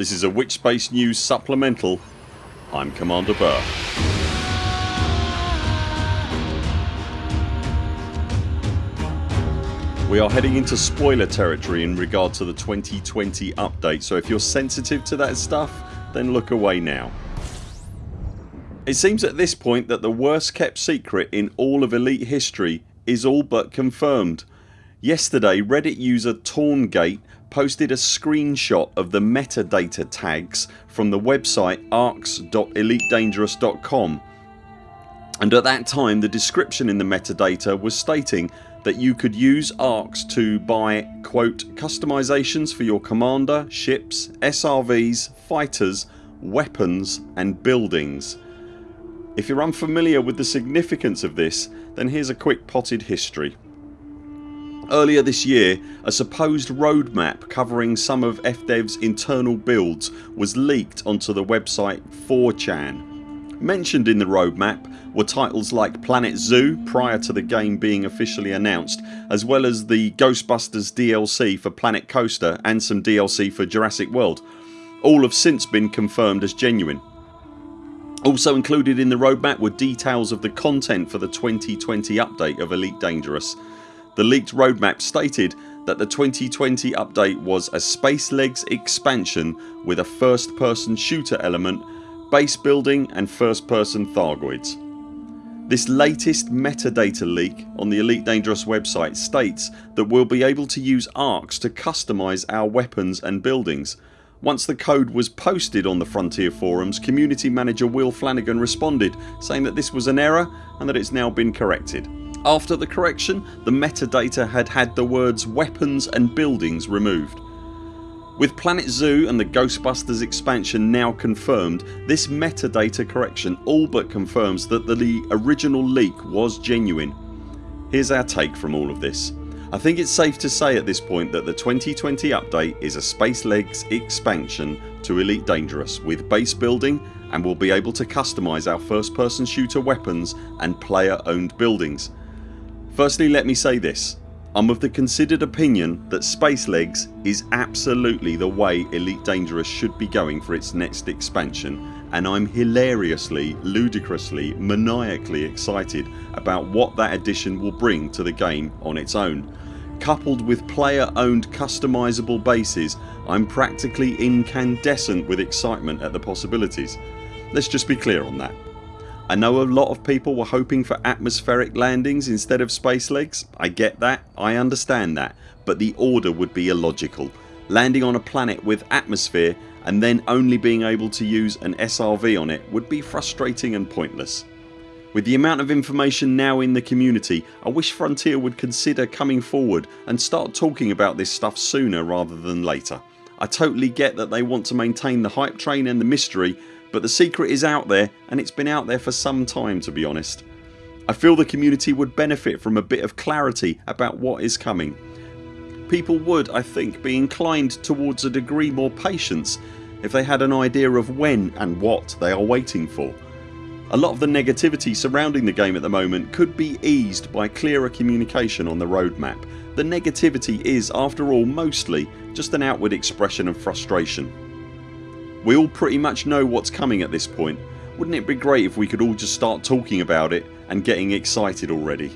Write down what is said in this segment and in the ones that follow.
This is a Witchspace News supplemental. I'm Commander Burr. We are heading into spoiler territory in regard to the 2020 update so if you're sensitive to that stuff then look away now. It seems at this point that the worst kept secret in all of Elite history is all but confirmed. Yesterday Reddit user Torngate posted a screenshot of the metadata tags from the website arx.elitedangerous.com and at that time the description in the metadata was stating that you could use ARX to buy quote customizations for your commander, ships, SRVs, fighters, weapons and buildings. If you're unfamiliar with the significance of this then here's a quick potted history. Earlier this year a supposed roadmap covering some of FDev's internal builds was leaked onto the website 4chan. Mentioned in the roadmap were titles like Planet Zoo prior to the game being officially announced as well as the Ghostbusters DLC for Planet Coaster and some DLC for Jurassic World. All have since been confirmed as genuine. Also included in the roadmap were details of the content for the 2020 update of Elite Dangerous. The leaked roadmap stated that the 2020 update was a Space Legs expansion with a first person shooter element, base building and first person Thargoids. This latest metadata leak on the Elite Dangerous website states that we'll be able to use ARX to customise our weapons and buildings. Once the code was posted on the Frontier forums community manager Will Flanagan responded saying that this was an error and that it's now been corrected. After the correction the metadata had had the words weapons and buildings removed. With Planet Zoo and the Ghostbusters expansion now confirmed this metadata correction all but confirms that the original leak was genuine. Here's our take from all of this. I think it's safe to say at this point that the 2020 update is a Space Legs expansion to Elite Dangerous with base building and we'll be able to customise our first person shooter weapons and player owned buildings. Firstly let me say this I'm of the considered opinion that Space Legs is absolutely the way Elite Dangerous should be going for its next expansion and I'm hilariously, ludicrously, maniacally excited about what that addition will bring to the game on its own. Coupled with player owned customisable bases I'm practically incandescent with excitement at the possibilities. Let's just be clear on that. I know a lot of people were hoping for atmospheric landings instead of space legs. I get that, I understand that but the order would be illogical. Landing on a planet with atmosphere and then only being able to use an SRV on it would be frustrating and pointless. With the amount of information now in the community I wish Frontier would consider coming forward and start talking about this stuff sooner rather than later. I totally get that they want to maintain the hype train and the mystery but the secret is out there and it's been out there for some time to be honest. I feel the community would benefit from a bit of clarity about what is coming. People would I think be inclined towards a degree more patience if they had an idea of when and what they are waiting for. A lot of the negativity surrounding the game at the moment could be eased by clearer communication on the roadmap. The negativity is after all mostly just an outward expression of frustration. We all pretty much know what's coming at this point. Wouldn't it be great if we could all just start talking about it and getting excited already?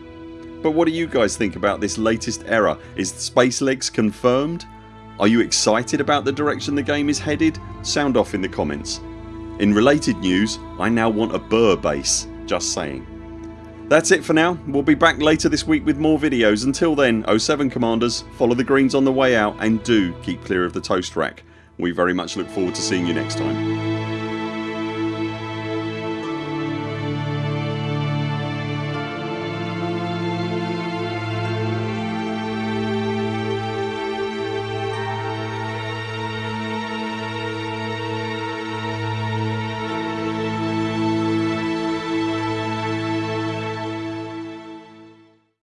But what do you guys think about this latest error? Is Space Legs confirmed? Are you excited about the direction the game is headed? Sound off in the comments. In related news I now want a Burr base. Just saying. That's it for now. We'll be back later this week with more videos. Until then 0 7 CMDRs follow the greens on the way out and do keep clear of the toast rack. We very much look forward to seeing you next time.